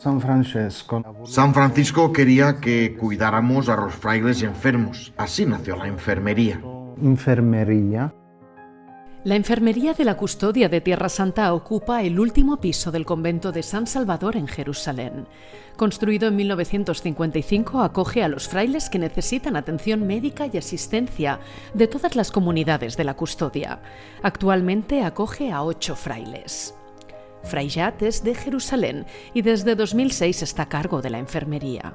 San Francesco. San Francisco quería que cuidáramos a los frailes enfermos. Así nació la enfermería. Enfermería. La Enfermería de la Custodia de Tierra Santa ocupa el último piso del convento de San Salvador en Jerusalén. Construido en 1955, acoge a los frailes que necesitan atención médica y asistencia de todas las comunidades de la custodia. Actualmente acoge a ocho frailes. Fray Jat es de Jerusalén y desde 2006 está a cargo de la enfermería.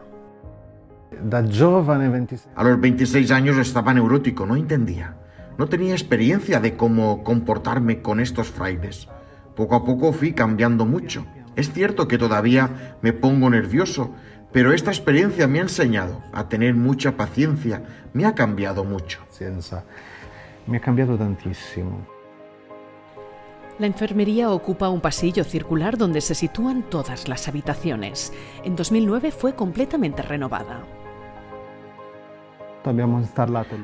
Da giovane 26 A los 26 años estaba neurótico, no entendía. No tenía experiencia de cómo comportarme con estos frailes. Poco a poco fui cambiando mucho. Es cierto que todavía me pongo nervioso, pero esta experiencia me ha enseñado a tener mucha paciencia, me ha cambiado mucho. Mi ha cambiato tantissimo. La enfermería ocupa un pasillo circular donde se sitúan todas las habitaciones. En 2009 fue completamente renovada.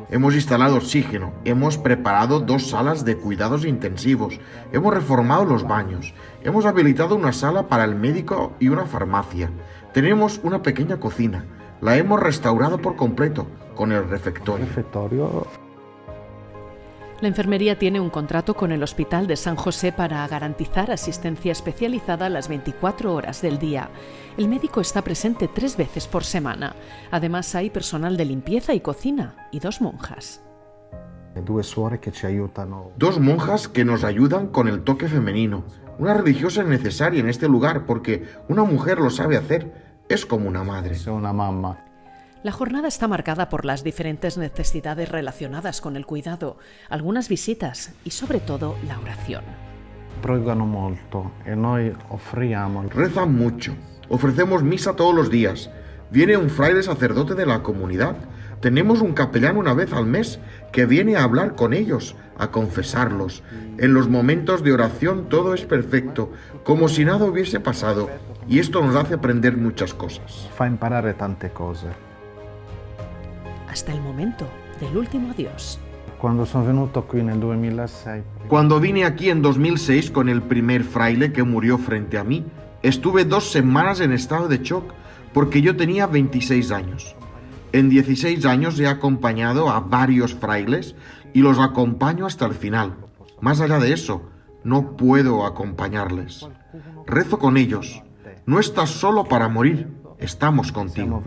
Hemos instalado oxígeno, hemos preparado dos salas de cuidados intensivos, hemos reformado los baños, hemos habilitado una sala para el médico y una farmacia. Tenemos una pequeña cocina, la hemos restaurado por completo con el refectorio. La enfermería tiene un contrato con el Hospital de San José para garantizar asistencia especializada las 24 horas del día. El médico está presente tres veces por semana. Además hay personal de limpieza y cocina y dos monjas. Dos monjas que nos ayudan con el toque femenino. Una religiosa es necesaria en este lugar porque una mujer lo sabe hacer. Es como una madre. C'è una mamma. La jornada está marcada por las diferentes necesidades relacionadas con el cuidado, algunas visitas y sobre todo la oración. Pregano molto e noi offriamo Rezan mucho. Ofrecemos misa todos los días. Viene un fraile sacerdote de la comunidad. Tenemos un capellán una vez al mes que viene a hablar con ellos, a confesarlos. En los momentos de oración todo es perfecto, como si nada hubiese pasado. Y esto nos hace aprender muchas cosas. fa imparare tante cose. Hasta el momento del último adiós. Quando sono venuto qui nel 2006, Cuando vine aquí en 2006 con el primer fraile que murió frente a mí, estuve dos semanas en estado de shock porque yo tenía 26 años. En 16 años he acompañado a varios frailes y los acompaño hasta el final. Más allá de eso, no puedo acompañarles. Rezo con ellos. No estás solo para morir, estamos contigo.